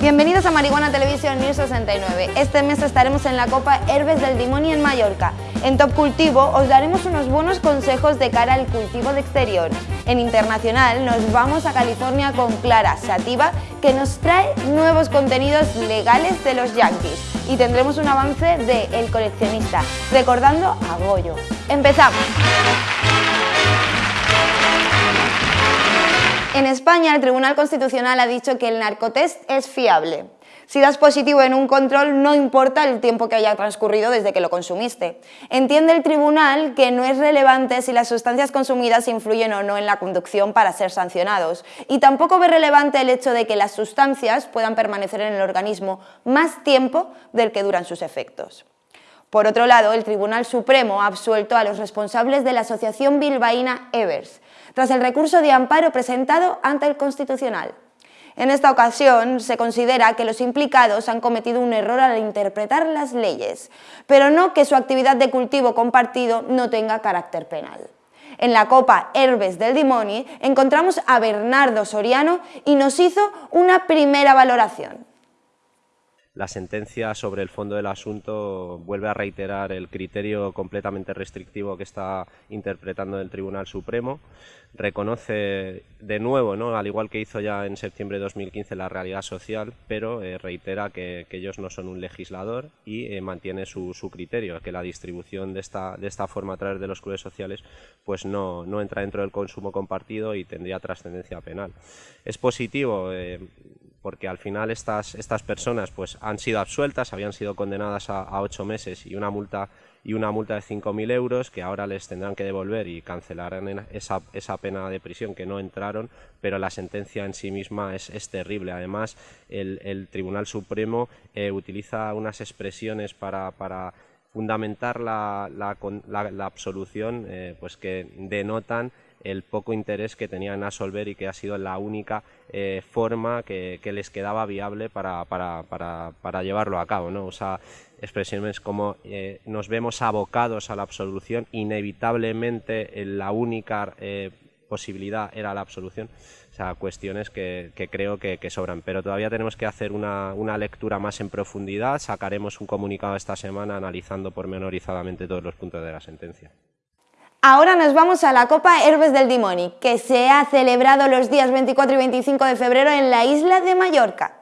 Bienvenidos a Marihuana Televisión News 69. Este mes estaremos en la Copa Herbes del Dimoni en Mallorca. En Top Cultivo os daremos unos buenos consejos de cara al cultivo de exterior. En Internacional nos vamos a California con Clara Sativa que nos trae nuevos contenidos legales de los Yankees. Y tendremos un avance de El Coleccionista, recordando a Goyo. ¡Empezamos! En España, el Tribunal Constitucional ha dicho que el narcotest es fiable. Si das positivo en un control, no importa el tiempo que haya transcurrido desde que lo consumiste. Entiende el tribunal que no es relevante si las sustancias consumidas influyen o no en la conducción para ser sancionados. Y tampoco ve relevante el hecho de que las sustancias puedan permanecer en el organismo más tiempo del que duran sus efectos. Por otro lado, el Tribunal Supremo ha absuelto a los responsables de la asociación bilbaína Evers, tras el recurso de amparo presentado ante el Constitucional. En esta ocasión se considera que los implicados han cometido un error al interpretar las leyes, pero no que su actividad de cultivo compartido no tenga carácter penal. En la Copa Herbes del Dimoni encontramos a Bernardo Soriano y nos hizo una primera valoración. La sentencia sobre el fondo del asunto vuelve a reiterar el criterio completamente restrictivo que está interpretando el Tribunal Supremo. Reconoce de nuevo, ¿no? al igual que hizo ya en septiembre de 2015, la realidad social, pero eh, reitera que, ellos no son un legislador y eh, mantiene su, criterio, que la distribución de esta, de esta forma a través de los clubes sociales pues no, no entra dentro del consumo compartido y tendría trascendencia penal. Es positivo. Eh, porque al final estas, estas personas pues, han sido absueltas, habían sido condenadas a, ocho meses y una multa y una multa de 5.000 euros que ahora les tendrán que devolver y cancelarán esa, esa, pena de prisión que no entraron, pero la sentencia en sí misma es, terrible. Además, el, Tribunal Supremo eh, utiliza unas expresiones para, para fundamentar la, la, la, absolución eh, pues que denotan el poco interés que tenían en Asolver y que ha sido la única eh, forma que, les quedaba viable para, para, para, llevarlo a cabo. ¿no? O sea, expresiones como eh, nos vemos abocados a la absolución, inevitablemente la única posibilidad era la absolución. O sea, cuestiones que, creo que, que, sobran. Pero todavía tenemos que hacer una, una, lectura más en profundidad. Sacaremos un comunicado esta semana analizando pormenorizadamente todos los puntos de la sentencia. Ahora nos vamos a la Copa Herbes del Dimoni, que se ha celebrado los días 24 y 25 de febrero en la isla de Mallorca.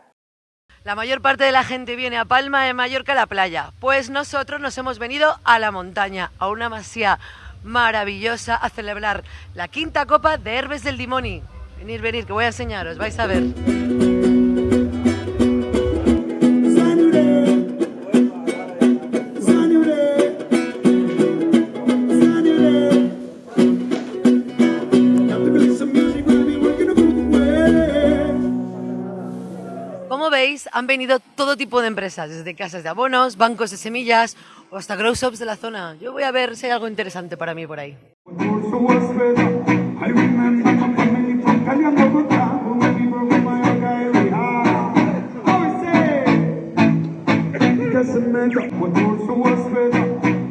La mayor parte de la gente viene a Palma de Mallorca a la playa, pues nosotros nos hemos venido a la montaña, a una masía maravillosa a celebrar la quinta Copa de Herbes del Dimoni. Venir, venir, que voy a enseñaros, vais a ver. han venido todo tipo de empresas, desde casas de abonos, bancos de semillas o hasta grow shops de la zona. Yo voy a ver si hay algo interesante para mí por ahí. What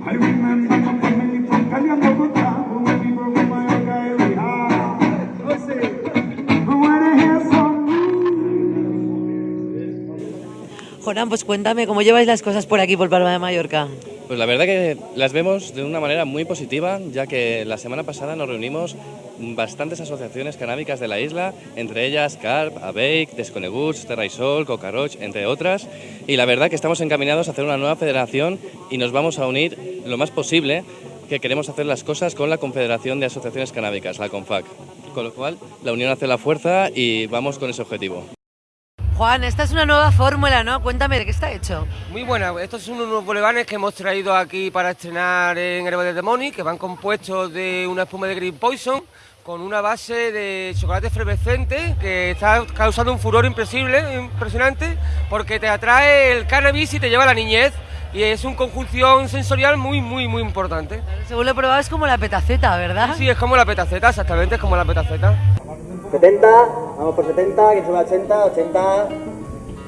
I remember my family from Kalyan Bogota Jonan, pues cuéntame, ¿cómo lleváis las cosas por aquí, por Palma de Mallorca? Pues la verdad que las vemos de una manera muy positiva, ya que la semana pasada nos reunimos bastantes asociaciones canábicas de la isla, entre ellas CARP, ABEIC, Desconeguts, Terraisol, Cocaroch, entre otras, y la verdad que estamos encaminados a hacer una nueva federación y nos vamos a unir lo más posible, que queremos hacer las cosas con la Confederación de Asociaciones Canábicas, la CONFAC. Con lo cual, la unión hace la fuerza y vamos con ese objetivo. Juan, esta es una nueva fórmula, ¿no? Cuéntame, ¿de qué está hecho? Muy buena, estos son unos bolevanes que hemos traído aquí para estrenar en Herbal de Demoni, que van compuestos de una espuma de Green Poison, con una base de chocolate efervescente que está causando un furor impresionante porque te atrae el cannabis y te lleva a la niñez y es una conjunción sensorial muy, muy, muy importante. Según lo he probado es como la petaceta, ¿verdad? Sí, es como la petaceta, exactamente, es como la petaceta. 70, vamos por 70, quien suba 80, 80,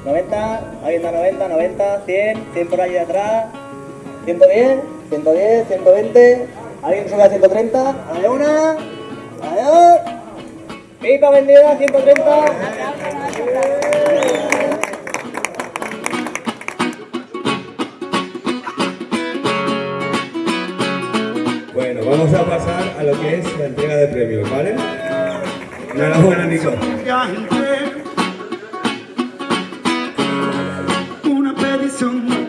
90, alguien da 90, 90, 100, 100 por allí de atrás, 110, 110, 120, alguien sube a 130, a la una, a dos, pipa vendida, 130. Bueno, vamos a pasar a lo que es la entrega de premios, ¿vale? Enhorabuena, Nico. Una petición de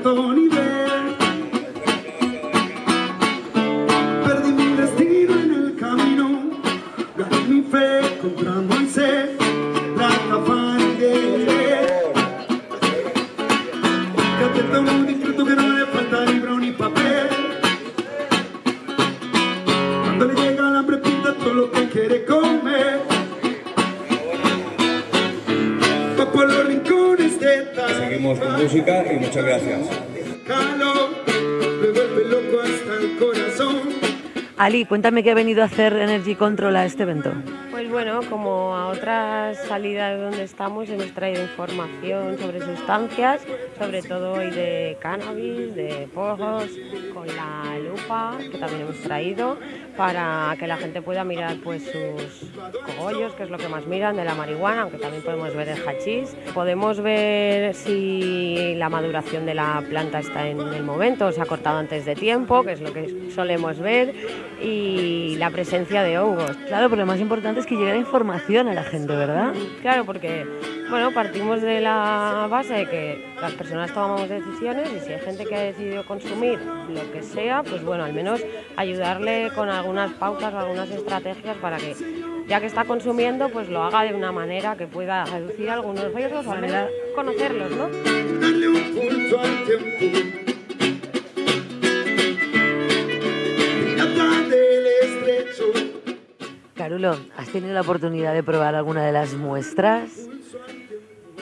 Ali, cuéntame qué ha venido a hacer Energy Control a este evento. Pues bueno, como a otras salidas donde estamos, hemos traído información sobre sustancias, sobre todo hoy de cannabis, de porros, con la lupa que también hemos traído para que la gente pueda mirar pues sus cogollos, que es lo que más miran de la marihuana, aunque también podemos ver el hachís. Podemos ver si la maduración de la planta está en el momento, se ha cortado antes de tiempo, que es lo que solemos ver, y la presencia de hongos. Claro, pero lo más importante es que llegue la información a la gente, ¿verdad? Claro, porque bueno, partimos de la base de que las personas tomamos decisiones y si hay gente que ha decidido consumir lo que sea, pues bueno, al menos ayudarle con algunas pautas o algunas estrategias para que ya que está consumiendo, pues lo haga de una manera que pueda reducir algunos riesgos o al menos conocerlos, ¿no? Carulo, ¿has tenido la oportunidad de probar alguna de las muestras?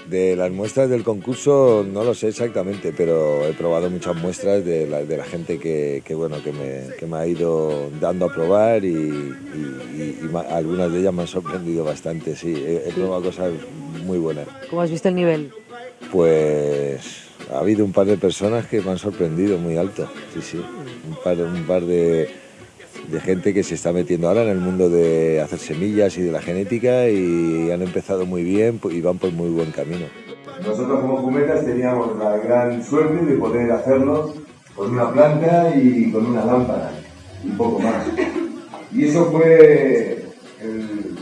De las muestras del concurso no lo sé exactamente, pero he probado muchas muestras de la, de la gente que, que, bueno, que, me, que me ha ido dando a probar y, y- y ma- algunas de ellas me han sorprendido bastante, sí. He, he probado cosas muy buenas. ¿Cómo has visto el nivel? Pues ha habido un par de personas que me han sorprendido muy alto, sí, sí. Un par, un par de, de gente que se está metiendo ahora en el mundo de hacer semillas y de la genética y han empezado muy bien y van por muy buen camino. Nosotros como Fumetas teníamos la gran suerte de poder hacerlo con una planta y con una lámpara y poco más. Y eso fue el,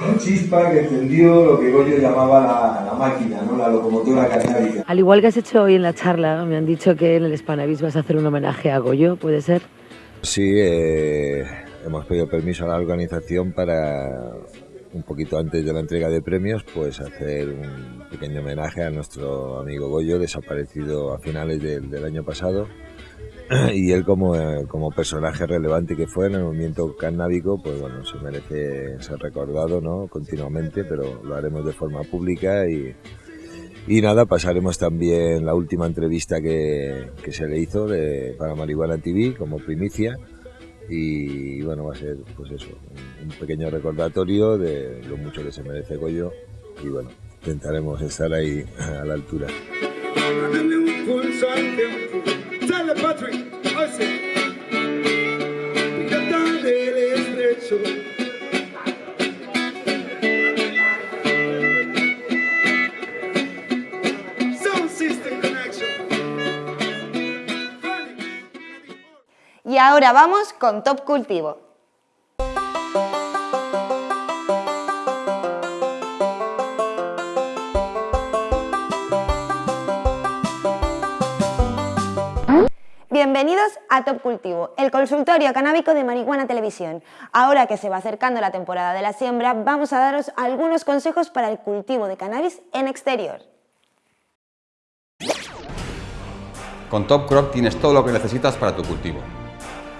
la chispa que encendió lo que Goyo llamaba la, la máquina, ¿no? la locomotora canábica. Al igual que has hecho hoy en la charla, me han dicho que en el Spanavis vas a hacer un homenaje a Goyo, ¿puede ser? Sí, eh, hemos pedido permiso a la organización para un poquito antes de la entrega de premios, pues hacer un pequeño homenaje a nuestro amigo Goyo, desaparecido a finales del, año pasado. Y él como, eh, como personaje relevante que fue en el movimiento canábico, pues bueno, se merece ser recordado ¿no? continuamente, pero lo haremos de forma pública y, y nada, pasaremos también la última entrevista que, que se le hizo para Marihuana TV como primicia. Y bueno, va a ser pues eso, un, un pequeño recordatorio de lo mucho que se merece Goyo. Y bueno, intentaremos estar ahí a la altura. Ahora vamos con Top Cultivo. Bienvenidos a Top Cultivo, el consultorio canábico de Marihuana Televisión. Ahora que se va acercando la temporada de la siembra, vamos a daros algunos consejos para el cultivo de cannabis en exterior. Con Top Crop tienes todo lo que necesitas para tu cultivo.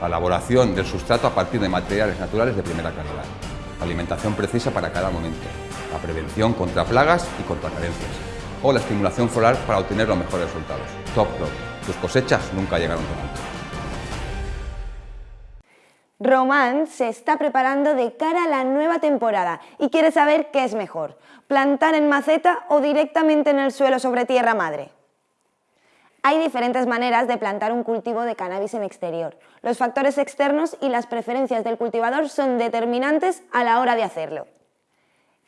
La elaboración del sustrato a partir de materiales naturales de primera calidad. Alimentación precisa para cada momento. La prevención contra plagas y contra carencias. O la estimulación floral para obtener los mejores resultados. Top Crop. Tus cosechas nunca llegaron tan alto. Román se está preparando de cara a la nueva temporada y quiere saber qué es mejor, plantar en maceta o directamente en el suelo sobre tierra madre. Hay diferentes maneras de plantar un cultivo de cannabis en exterior. Los factores externos y las preferencias del cultivador son determinantes a la hora de hacerlo.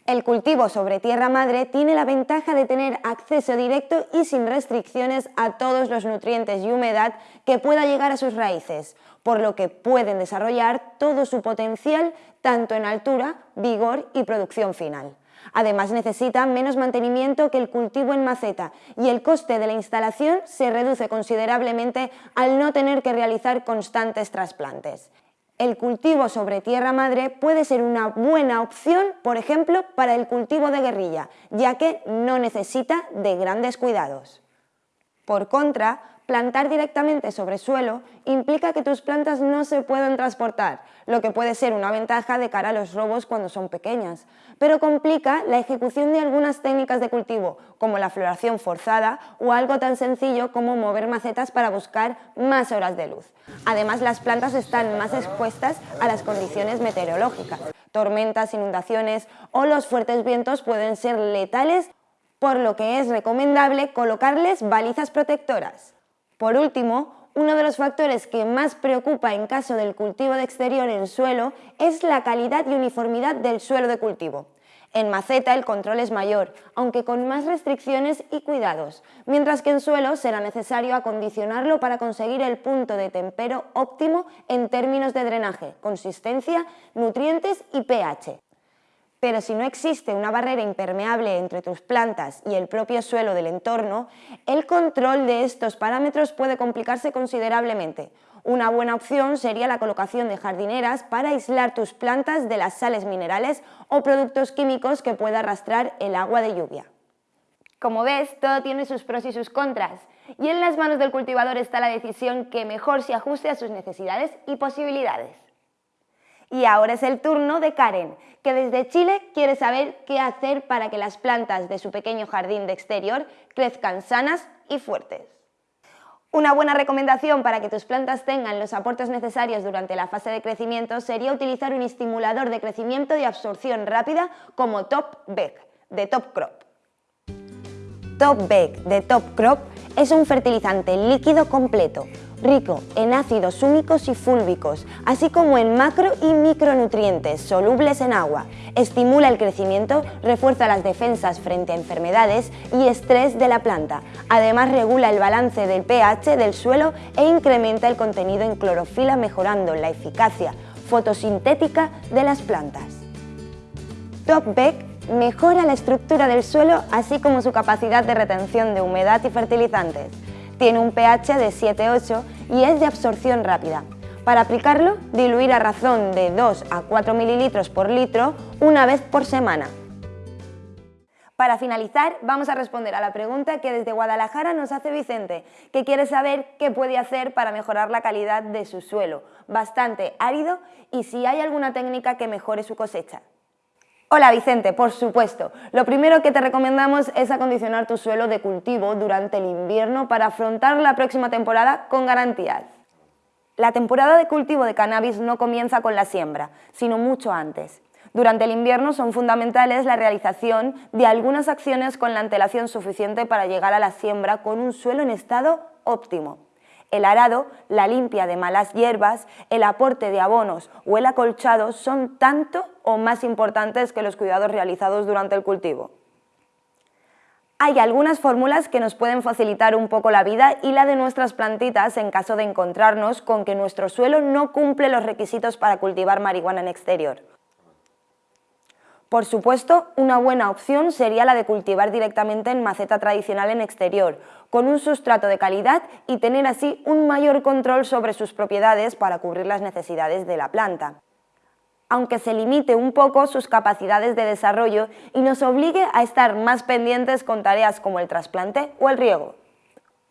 El cultivo sobre tierra madre tiene la ventaja de tener acceso directo y sin restricciones a todos los nutrientes y humedad que pueda llegar a sus raíces, por lo que pueden desarrollar todo su potencial tanto en altura, vigor y producción final. Además necesita menos mantenimiento que el cultivo en maceta y el coste de la instalación se reduce considerablemente al no tener que realizar constantes trasplantes el cultivo sobre tierra madre puede ser una buena opción, por ejemplo, para el cultivo de guerrilla, ya que no necesita de grandes cuidados. Por contra, Plantar directamente sobre suelo implica que tus plantas no se pueden transportar, lo que puede ser una ventaja de cara a los robos cuando son pequeñas, pero complica la ejecución de algunas técnicas de cultivo, como la floración forzada o algo tan sencillo como mover macetas para buscar más horas de luz. Además, las plantas están más expuestas a las condiciones meteorológicas. Tormentas, inundaciones o los fuertes vientos pueden ser letales, por lo que es recomendable colocarles balizas protectoras. Por último, uno de los factores que más preocupa en caso del cultivo de exterior en suelo es la calidad y uniformidad del suelo de cultivo. En maceta el control es mayor, aunque con más restricciones y cuidados, mientras que en suelo será necesario acondicionarlo para conseguir el punto de tempero óptimo en términos de drenaje, consistencia, nutrientes y pH. Pero si no existe una barrera impermeable entre tus plantas y el propio suelo del entorno, el control de estos parámetros puede complicarse considerablemente. Una buena opción sería la colocación de jardineras para aislar tus plantas de las sales minerales o productos químicos que pueda arrastrar el agua de lluvia. Como ves, todo tiene sus pros y sus contras, y en las manos del cultivador está la decisión que mejor se ajuste a sus necesidades y posibilidades. Y ahora es el turno de Karen, que desde Chile quiere saber qué hacer para que las plantas de su pequeño jardín de exterior crezcan sanas y fuertes. Una buena recomendación para que tus plantas tengan los aportes necesarios durante la fase de crecimiento sería utilizar un estimulador de crecimiento y absorción rápida como Top Beck de Top Crop. Top Beck de Top Crop es un fertilizante líquido completo, rico en ácidos húmicos y fúlbicos, así como en macro y micronutrientes solubles en agua. Estimula el crecimiento, refuerza las defensas frente a enfermedades y estrés de la planta. Además regula el balance del pH del suelo e incrementa el contenido en clorofila mejorando la eficacia fotosintética de las plantas. Top Beck mejora la estructura del suelo así como su capacidad de retención de humedad y fertilizantes. Tiene un pH de 7-8 y es de absorción rápida. Para aplicarlo, diluir a razón de 2 a 4 mililitros por litro una vez por semana. Para finalizar, vamos a responder a la pregunta que desde Guadalajara nos hace Vicente, que quiere saber qué puede hacer para mejorar la calidad de su suelo, bastante árido, y si hay alguna técnica que mejore su cosecha. Hola Vicente, por supuesto. Lo primero que te recomendamos es acondicionar tu suelo de cultivo durante el invierno para afrontar la próxima temporada con garantías. La temporada de cultivo de cannabis no comienza con la siembra, sino mucho antes. Durante el invierno son fundamentales la realización de algunas acciones con la antelación suficiente para llegar a la siembra con un suelo en estado óptimo el arado, la limpia de malas hierbas, el aporte de abonos o el acolchado son tanto o más importantes que los cuidados realizados durante el cultivo. Hay algunas fórmulas que nos pueden facilitar un poco la vida y la de nuestras plantitas en caso de encontrarnos con que nuestro suelo no cumple los requisitos para cultivar marihuana en exterior. Por supuesto, una buena opción sería la de cultivar directamente en maceta tradicional en exterior, con un sustrato de calidad y tener así un mayor control sobre sus propiedades para cubrir las necesidades de la planta aunque se limite un poco sus capacidades de desarrollo y nos obligue a estar más pendientes con tareas como el trasplante o el riego.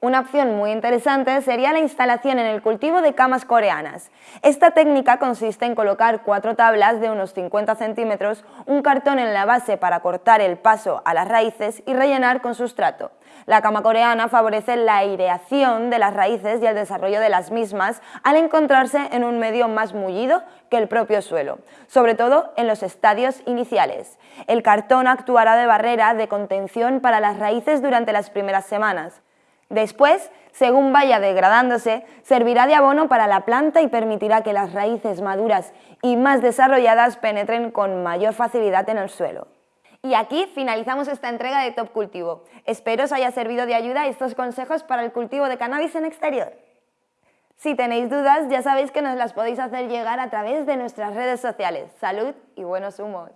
Una opción muy interesante sería la instalación en el cultivo de camas coreanas. Esta técnica consiste en colocar cuatro tablas de unos 50 centímetros, un cartón en la base para cortar el paso a las raíces y rellenar con sustrato. La cama coreana favorece la aireación de las raíces y el desarrollo de las mismas al encontrarse en un medio más mullido que el propio suelo, sobre todo en los estadios iniciales. El cartón actuará de barrera de contención para las raíces durante las primeras semanas. Después, según vaya degradándose, servirá de abono para la planta y permitirá que las raíces maduras y más desarrolladas penetren con mayor facilidad en el suelo. Y aquí finalizamos esta entrega de Top Cultivo. Espero os haya servido de ayuda estos consejos para el cultivo de cannabis en exterior. Si tenéis dudas, ya sabéis que nos las podéis hacer llegar a través de nuestras redes sociales. Salud y buenos humos.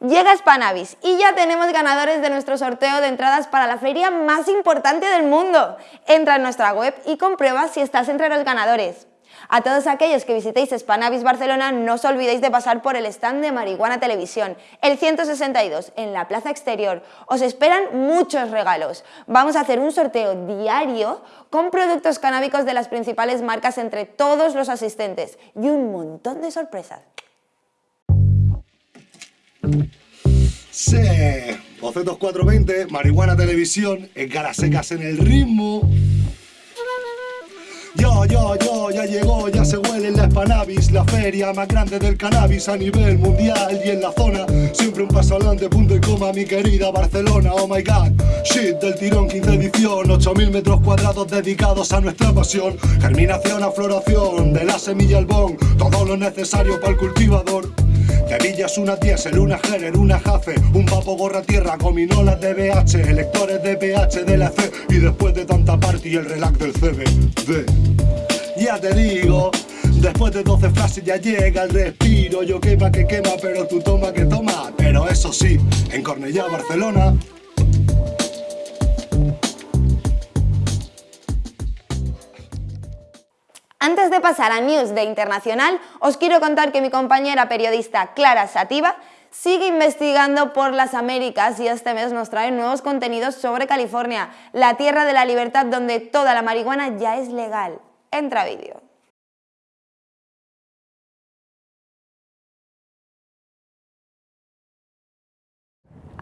Llega Spanavis y ya tenemos ganadores de nuestro sorteo de entradas para la feria más importante del mundo. Entra en nuestra web y comprueba si estás entre los ganadores. A todos aquellos que visitéis Spanavis Barcelona, no os olvidéis de pasar por el stand de Marihuana Televisión, el 162, en la plaza exterior. Os esperan muchos regalos. Vamos a hacer un sorteo diario con productos canábicos de las principales marcas entre todos los asistentes y un montón de sorpresas. Sí, Bocetos 420, Marihuana Televisión, en caras secas en el ritmo. Yo, yo, yo, ya llegó, ya se huele en la Spanavis, la feria más grande del cannabis a nivel mundial y en la zona. Siempre un paso adelante, punto y coma, mi querida Barcelona, oh my god. Shit del tirón, 15 edición, 8000 metros cuadrados dedicados a nuestra pasión. Germinación a floración, de la semilla al bon, todo lo necesario para el cultivador. Tevillas, una diésel, una Heller, una Jafe, un papo gorra tierra, gominolas de BH, electores de PH de la C y después de tanta party el relax del CBD. Ya te digo, después de 12 frases ya llega el respiro, yo quema que quema, pero tú toma que toma. Pero eso sí, en Cornellá, Barcelona, Antes de pasar a News de Internacional, os quiero contar que mi compañera periodista Clara Sativa sigue investigando por las Américas y este mes nos trae nuevos contenidos sobre California, la tierra de la libertad donde toda la marihuana ya es legal. Entra vídeo.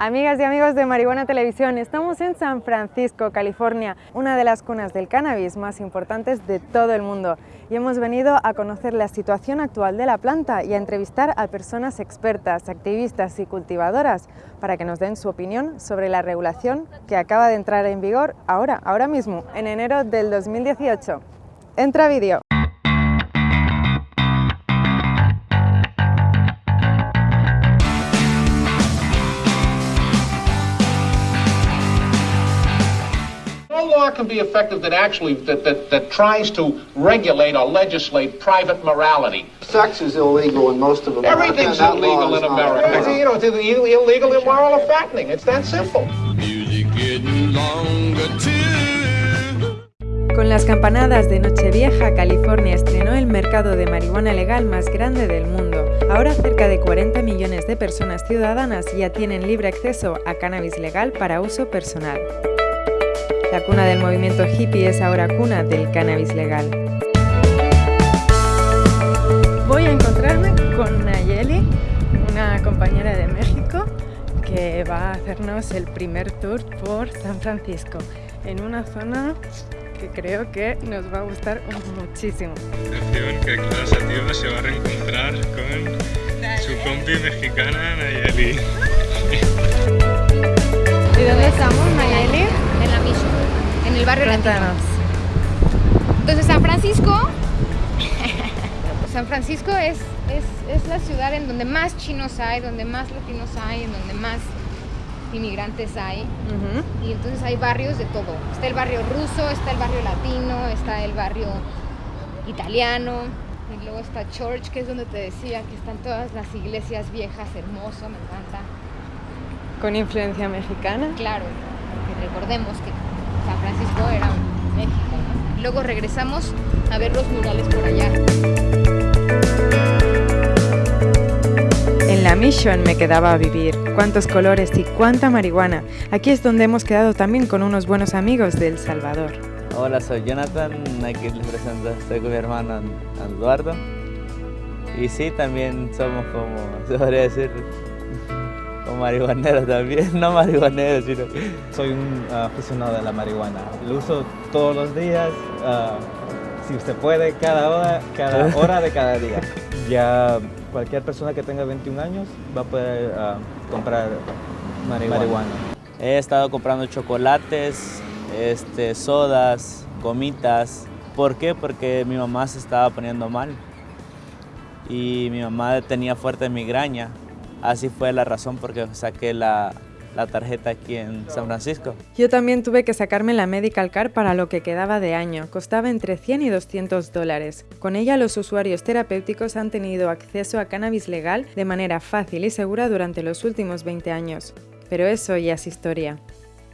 Amigas y amigos de Marihuana Televisión, estamos en San Francisco, California, una de las cunas del cannabis más importantes de todo el mundo. Y hemos venido a conocer la situación actual de la planta y a entrevistar a personas expertas, activistas y cultivadoras para que nos den su opinión sobre la regulación que acaba de entrar en vigor ahora, ahora mismo, en enero del 2018. Entra vídeo. Can be effective that actually that, that, that tries to regulate or legislate private morality. Sex is illegal in most of America. Everything's illegal in America. available. You know, it's illegal, immoral, or fattening. It's that simple. Con las campanadas de Nochevieja, California estrenó el mercado de marihuana legal más grande del mundo. Ahora cerca de 40 millones de personas ciudadanas ya tienen libre acceso a cannabis legal para uso personal. La cuna del movimiento hippie es ahora cuna del cannabis legal. Voy a encontrarme con Nayeli, una compañera de México, que va a hacernos el primer tour por San Francisco, en una zona que creo que nos va a gustar muchísimo. Atención que Clara Sativa se va a reencontrar con su compi mexicana Nayeli. ¿Y dónde estamos, Nayeli? En la Mission, en el barrio latino. Cuéntanos. Entonces, San Francisco, San Francisco es, es, es la ciudad en donde más chinos hay, donde más latinos hay, en donde más inmigrantes hay. Y entonces hay barrios de todo. Está el barrio ruso, está el barrio latino, está el barrio italiano. Y luego está Church, que es donde te decía que están todas las iglesias viejas, hermoso, me encanta. Con influencia mexicana. Claro, porque recordemos que San Francisco era México. ¿no? Luego regresamos a ver los murales por allá. En la Mission me quedaba a vivir. Cuántos colores y cuánta marihuana. Aquí es donde hemos quedado también con unos buenos amigos de El Salvador. Hola, soy Jonathan, aquí les presento, estoy con mi hermano An- Eduardo. Y sí, también somos como, se podría decir, como marihuaneros también, no marihuaneros, sino... Soy un ah, aficionado de la marihuana. Lo uso todos los días, ah, si usted puede, cada hora, cada hora de cada día. Ya cualquier persona que tenga 21 años va a poder ah, comprar marihuana. marihuana. He estado comprando chocolates, este, sodas, gomitas. ¿Por qué? Porque mi mamá se estaba poniendo mal. y mi mamá tenía fuerte migraña. Así fue la razón por que saqué la, la tarjeta aquí en San Francisco. Yo también tuve que sacarme la Medical Card para lo que quedaba de año. Costaba entre 100 y 200 dólares. Con ella los usuarios terapéuticos han tenido acceso a cannabis legal de manera fácil y segura durante los últimos 20 años. Pero eso ya es historia.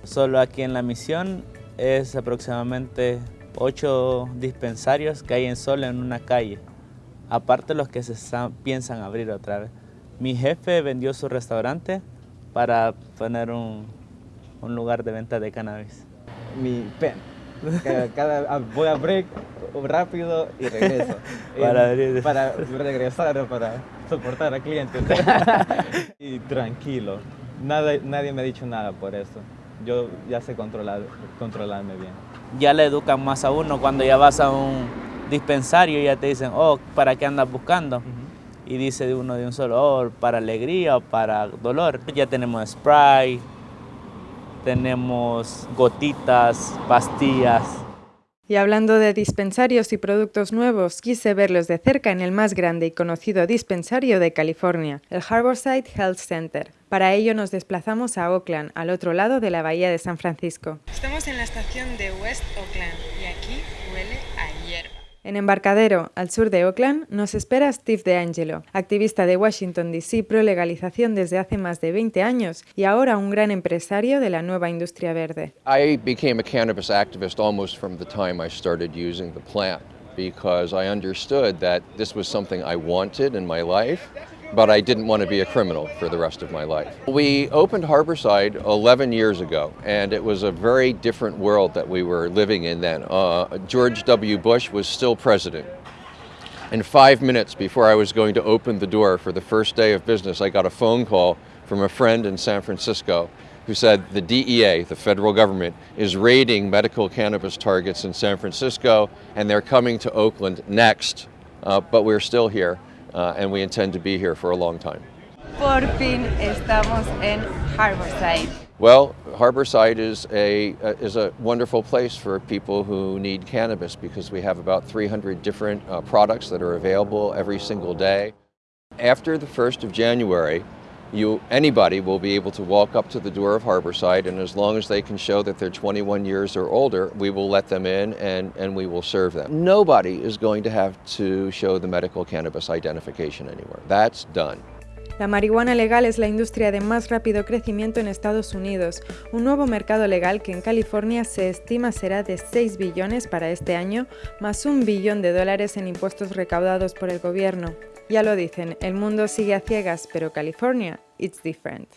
Solo aquí en la misión es aproximadamente 8 dispensarios que hay en solo en una calle. Aparte los que se piensan abrir otra vez. Mi jefe vendió su restaurante para poner un, un lugar de venta de cannabis. Mi pen. Cada, ah, voy a break rápido y regreso. para, para regresar, para soportar al cliente. y tranquilo. Nada, nadie me ha dicho nada por eso. Yo ya sé controlar, controlarme bien. Ya le educan más a uno cuando ya vas a un dispensario y ya te dicen, oh, ¿para qué andas buscando? Y dice de uno de un solo, oh, para alegría o para dolor. Ya tenemos spray, tenemos gotitas, pastillas. Y hablando de dispensarios y productos nuevos, quise verlos de cerca en el más grande y conocido dispensario de California, el Harborside Health Center. Para ello nos desplazamos a Oakland, al otro lado de la bahía de San Francisco. Estamos en la estación de West Oakland y aquí huele a hierba. En Embarcadero, al sur de Oakland, nos espera Steve DeAngelo, activista de Washington DC pro legalización desde hace más de 20 años y ahora un gran empresario de la nueva industria verde. I became a cannabis activist almost from the time I started using the plant because I understood that this was something I wanted in my life but I didn't want to be a criminal for the rest of my life. We opened Harborside 11 years ago, and it was a very different world that we were living in then. Uh, George W. Bush was still president. And five minutes before I was going to open the door for the first day of business, I got a phone call from a friend in San Francisco who said the DEA, the federal government, is raiding medical cannabis targets in San Francisco, and they're coming to Oakland next, uh, but we're still here. Uh, and we intend to be here for a long time. Por fin estamos en Harborside. Well, Harborside is a, uh, is a wonderful place for people who need cannabis because we have about 300 different uh, products that are available every single day. After the 1st of January, you, anybody will be able to walk up to the door of Harborside and as long as they can show that they're 21 years or older, we will let them in and, and we will serve them. Nobody is going to have to show the medical cannabis identification anymore. That's done. La marihuana legal es la industria de más rápido crecimiento en Estados Unidos, un nuevo mercado legal que en California se estima será de 6 billones para este año, más un billón de dólares en impuestos recaudados por el gobierno. Ya lo dicen, el mundo sigue a ciegas, pero California, it's different.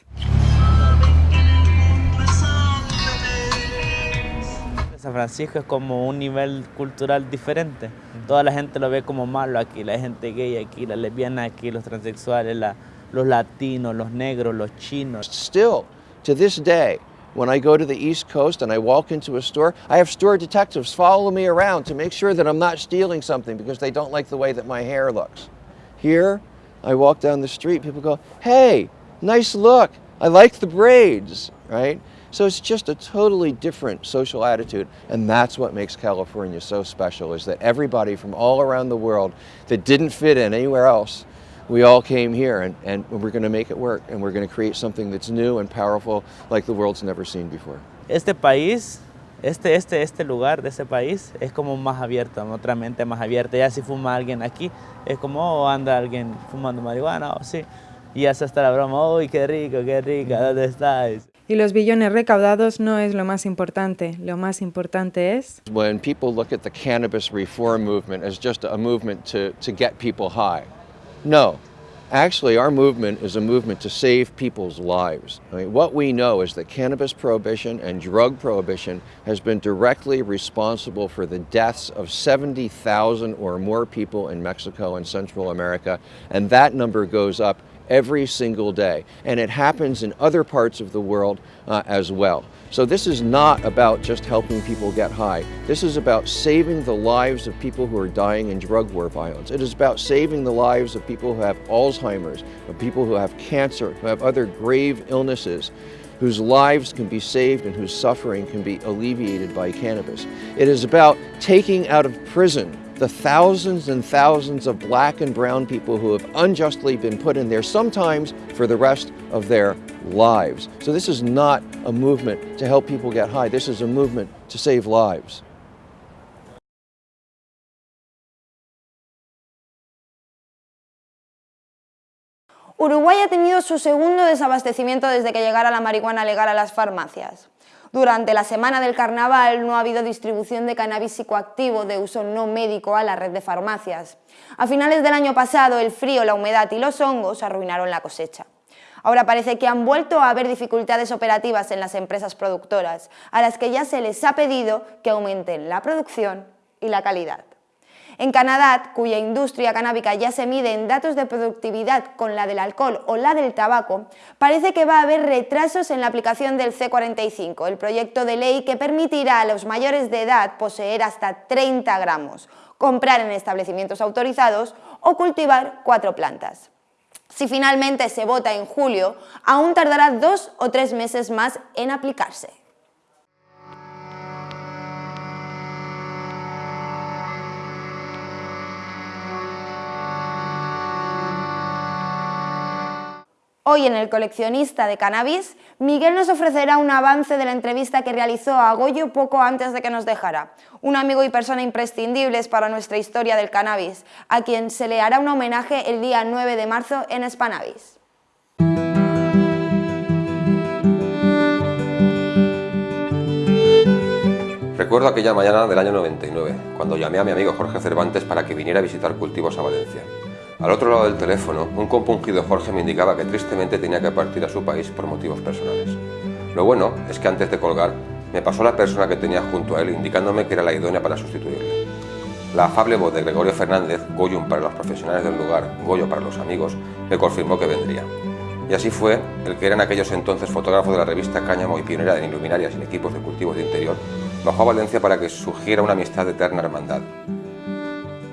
San Francisco es como un nivel cultural diferente. Toda la gente lo ve como malo aquí, la gente gay aquí, la lesbiana aquí, los transexuales, la, los latinos, los negros, los chinos. Still, to this day, when I go to the East Coast and I walk into a store, I have store detectives follow me around to make sure that I'm not stealing something because they don't like the way that my hair looks. Here, I walk down the street, people go, hey, nice look, I like the braids, right? So it's just a totally different social attitude, and that's what makes California so special, is that everybody from all around the world that didn't fit in anywhere else, we all came here, and, and we're going to make it work, and we're going to create something that's new and powerful like the world's never seen before. Este país este, este, este lugar de ese país es como más abierto, otra mente más abierta. Ya si fuma alguien aquí, es como, oh, anda alguien fumando marihuana, o oh, sí. Y ya se está la broma, uy, qué rico, qué rica, ¿dónde estás? Y los billones recaudados no es lo más importante, lo más importante es... When people look at the cannabis reform movement as just a movement to, to get people high, no, Actually, our movement is a movement to save people's lives. I mean, what we know is that cannabis prohibition and drug prohibition has been directly responsible for the deaths of 70,000 or more people in Mexico and Central America, and that number goes up every single day. And it happens in other parts of the world uh, as well. So this is not about just helping people get high. This is about saving the lives of people who are dying in drug war violence. It is about saving the lives of people who have Alzheimer's, of people who have cancer, who have other grave illnesses, whose lives can be saved and whose suffering can be alleviated by cannabis. It is about taking out of prison the thousands and thousands of black and brown people who have unjustly been put in there, sometimes for the rest of their lives. So this is not a movement to help people get high. This is a movement to save lives. Uruguay ha tenido su segundo desabastecimiento desde que llegara la marihuana legal a las farmacias. Durante la semana del carnaval no ha habido distribución de cannabis psicoactivo de uso no médico a la red de farmacias. A finales del año pasado el frío, la humedad y los hongos arruinaron la cosecha. Ahora parece que han vuelto a haber dificultades operativas en las empresas productoras, a las que ya se les ha pedido que aumenten la producción y la calidad. En Canadá, cuya industria canábica ya se mide en datos de productividad con la del alcohol o la del tabaco, parece que va a haber retrasos en la aplicación del C45, el proyecto de ley que permitirá a los mayores de edad poseer hasta 30 gramos, comprar en establecimientos autorizados o cultivar cuatro plantas. Si finalmente se vota en julio, aún tardará dos o tres meses más en aplicarse. Hoy en El coleccionista de cannabis, Miguel nos ofrecerá un avance de la entrevista que realizó a Goyo poco antes de que nos dejara, un amigo y persona imprescindibles para nuestra historia del cannabis, a quien se le hará un homenaje el día 9 de marzo en Spanavis. Recuerdo aquella mañana del año 99, cuando llamé a mi amigo Jorge Cervantes para que viniera a visitar cultivos a Valencia. Al otro lado del teléfono, un compungido Jorge me indicaba que tristemente tenía que partir a su país por motivos personales. Lo bueno es que antes de colgar, me pasó la persona que tenía junto a él indicándome que era la idónea para sustituirle. La afable voz de Gregorio Fernández, Goyum para los profesionales del lugar, Goyo para los amigos, me confirmó que vendría. Y así fue el que era en aquellos entonces fotógrafo de la revista Cáñamo y pionera en iluminarias y equipos de cultivos de interior, bajó a Valencia para que surgiera una amistad de eterna hermandad.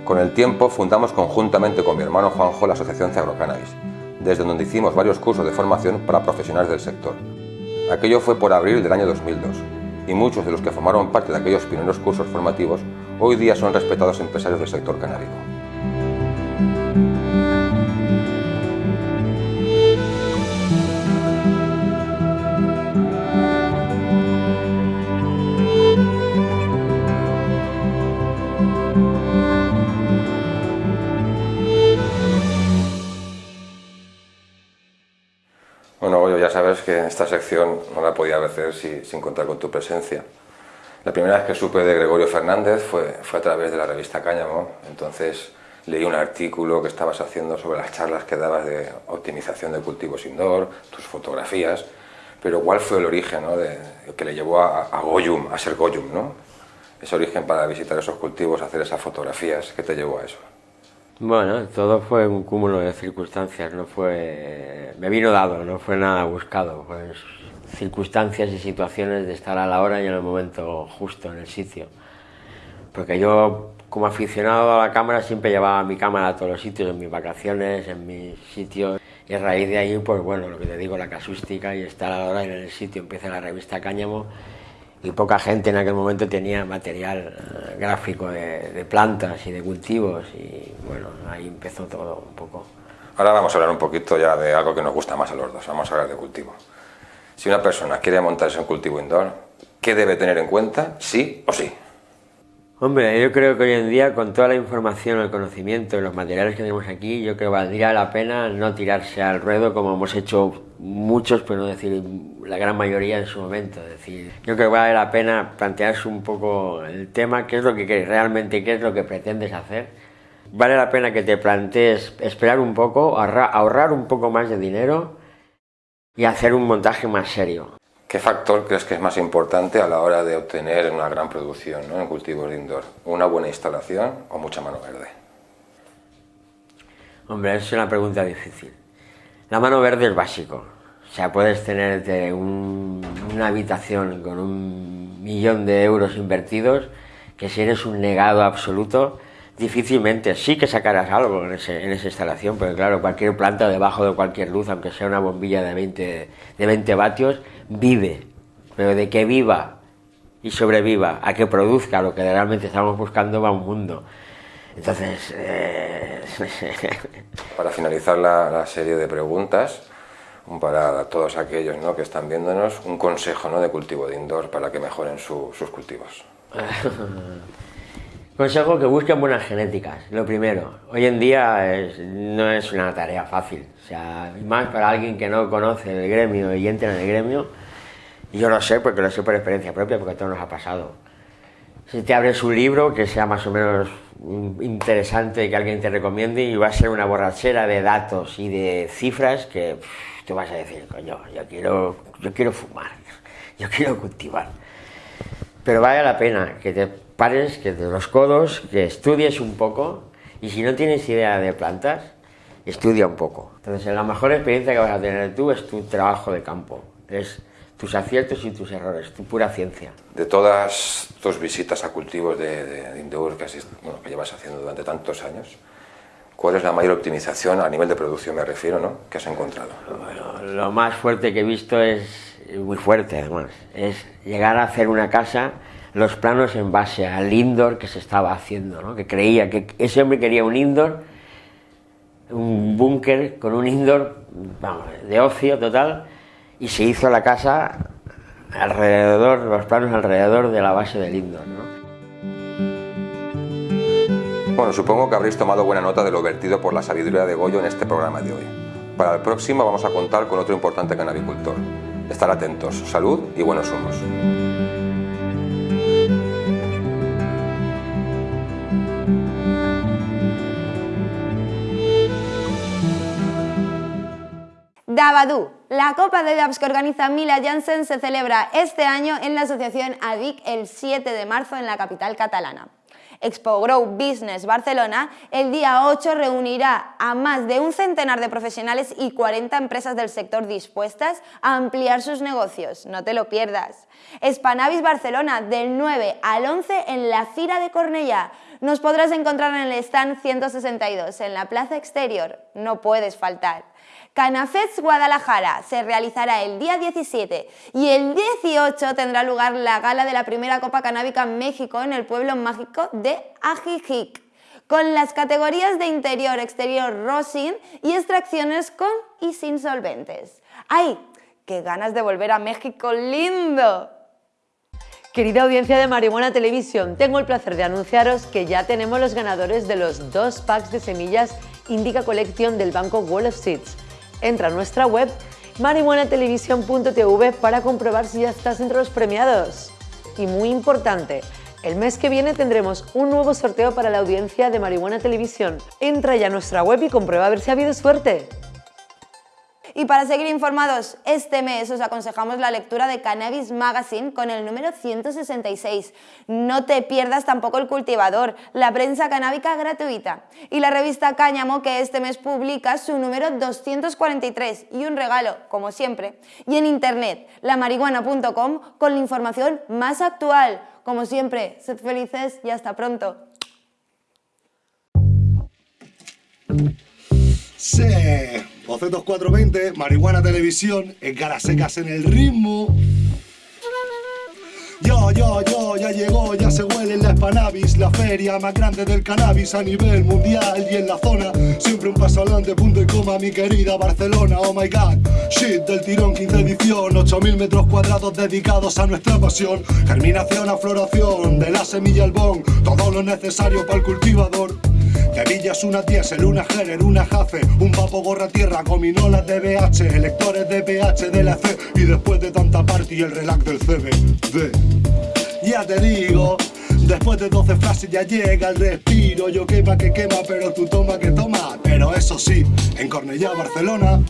Con el tiempo fundamos conjuntamente con mi hermano Juanjo la Asociación Cannabis, desde donde hicimos varios cursos de formación para profesionales del sector. Aquello fue por abril del año 2002, y muchos de los que formaron parte de aquellos primeros cursos formativos hoy día son respetados empresarios del sector canábico. Sabes que esta sección no la podía hacer sin contar con tu presencia. La primera vez que supe de Gregorio Fernández fue, fue a través de la revista Cáñamo, entonces leí un artículo que estabas haciendo sobre las charlas que dabas de optimización de cultivos indoor, tus fotografías, pero ¿cuál fue el origen ¿no? de, que le llevó a, a, Goyum, a ser Goyum? ¿no? Ese origen para visitar esos cultivos, hacer esas fotografías, ¿qué te llevó a eso? Bueno, todo fue un cúmulo de circunstancias, no fue... me vino dado, no fue nada buscado, pues circunstancias y situaciones de estar a la hora y en el momento justo, en el sitio. Porque yo, como aficionado a la cámara, siempre llevaba mi cámara a todos los sitios, en mis vacaciones, en mis sitios, y a raíz de ahí, pues bueno, lo que te digo, la casústica y estar a la hora y en el sitio, empieza la revista Cáñamo, y poca gente en aquel momento tenía material eh, gráfico de, plantas y de cultivos y bueno, ahí empezó todo un poco. Ahora vamos a hablar un poquito ya de algo que nos gusta más a los dos, vamos a hablar de cultivo. Si una persona quiere montarse un cultivo indoor, ¿qué debe tener en cuenta, sí o sí? Hombre, yo creo que hoy en día con toda la información, el conocimiento, los materiales que tenemos aquí, yo creo que valdría la pena no tirarse al ruedo como hemos hecho muchos, pero no decir la gran mayoría en su momento. Es decir, yo creo que vale la pena plantearse un poco el tema, qué es lo que quieres realmente, qué es lo que pretendes hacer. Vale la pena que te plantees esperar un poco, ahorrar un poco más de dinero y hacer un montaje más serio. ¿Qué factor crees que es más importante a la hora de obtener una gran producción en cultivos de indoor? ¿Una buena instalación o mucha mano verde? Hombre, es una pregunta difícil. La mano verde es básico. O sea, puedes tener una habitación con un millón de euros invertidos, que si eres un negado absoluto, difícilmente, sí que sacarás algo en, en, esa instalación, porque claro, cualquier planta debajo de cualquier luz, aunque sea una bombilla de 20, de 20 vatios, vive, pero de que viva y sobreviva, a que produzca lo que realmente estamos buscando va un mundo. Entonces... eh, Para finalizar la, la serie de preguntas, para todos aquellos ¿no? que están viéndonos, un consejo ¿no? de cultivo de indoor para que mejoren su- sus cultivos. Consejo que busquen buenas genéticas, lo primero. Hoy en día es- no es una tarea fácil, o sea, más para alguien que no conoce el gremio y entra en el gremio, yo lo sé porque lo sé por experiencia propia, porque a todos nos ha pasado. Si te abres un libro que sea más o menos interesante, que alguien te recomiende, y va a ser una borrachera de datos y de cifras que pff, vas a decir, coño, yo quiero, yo quiero fumar, yo quiero cultivar. Pero vale la pena que te pares, que te los codos, que estudies un poco y si no tienes idea de plantas, estudia un poco. Entonces la mejor experiencia que vas a tener tú es tu trabajo de campo, es tus aciertos y tus errores, tu pura ciencia. De todas tus visitas a cultivos de, de, de que, asist- bueno, que llevas haciendo durante tantos años, ¿cuál es la mayor optimización a nivel de producción, me refiero, ¿no? que has encontrado? Lo más fuerte que he visto es, muy fuerte además, es llegar a hacer una casa, los planos en base al indoor que se estaba haciendo, ¿no? que creía que ese hombre quería un indoor, un búnker con un indoor de ocio total, y se hizo la casa alrededor, los planos alrededor de la base del indoor. ¿no? Bueno, supongo que habréis tomado buena nota de lo vertido por la sabiduría de Goyo en este programa de hoy. Para el próximo vamos a contar con otro importante canabicultor. Estar atentos, salud y buenos humos. La Copa de Dabs que organiza Mila Janssen se celebra este año en la asociación ADIC el 7 de marzo en la capital catalana. Expo Grow Business Barcelona el día 8 reunirá a más de un centenar de profesionales y 40 empresas del sector dispuestas a ampliar sus negocios. No te lo pierdas. Spanavis Barcelona del 9 al 11 en la Fira de Cornellà. Nos podrás encontrar en el stand 162 en la plaza exterior. No puedes faltar. Canafets Guadalajara se realizará el día 17 y el 18 tendrá lugar la gala de la primera Copa Canábica México en el pueblo mágico de Ajijic, con las categorías de interior, exterior, rosin y extracciones con y sin solventes. ¡Ay! ¡Qué ganas de volver a México lindo! Querida audiencia de Marihuana Televisión, tengo el placer de anunciaros que ya tenemos los ganadores de los dos packs de semillas Indica Collection del banco Wall of Seeds. Entra a nuestra web marihuanatelevisión.tv para comprobar si ya estás entre los premiados. Y muy importante, el mes que viene tendremos un nuevo sorteo para la audiencia de Marihuana Televisión. Entra ya a nuestra web y comprueba a ver si ha habido suerte. Y para seguir informados, este mes os aconsejamos la lectura de Cannabis Magazine con el número 166. No te pierdas tampoco el cultivador, la prensa canábica gratuita. Y la revista Cáñamo que este mes publica su número 243 y un regalo, como siempre. Y en internet, lamarihuana.com con la información más actual. Como siempre, sed felices y hasta pronto. Sí, Bocetos 420, Marihuana Televisión, en caras secas en el ritmo. Yo, yo, yo, ya llegó, ya se huele en la Spanavis, la feria más grande del cannabis a nivel mundial y en la zona. Siempre un paso adelante, punto y coma, mi querida Barcelona, oh my god. Shit del tirón, 15 edición, 8000 metros cuadrados dedicados a nuestra pasión. Germinación a floración, de la semilla al bon, todo lo necesario para el cultivador. Tevillas, una diésel, una Heller, una Jace, un papo gorra tierra, gominolas de BH, electores de PH de la C y después de tanta party el relax del CBD. Ya te digo, después de 12 frases ya llega el respiro, yo quema que quema, pero tú toma que toma. Pero eso sí, en Cornellá, Barcelona,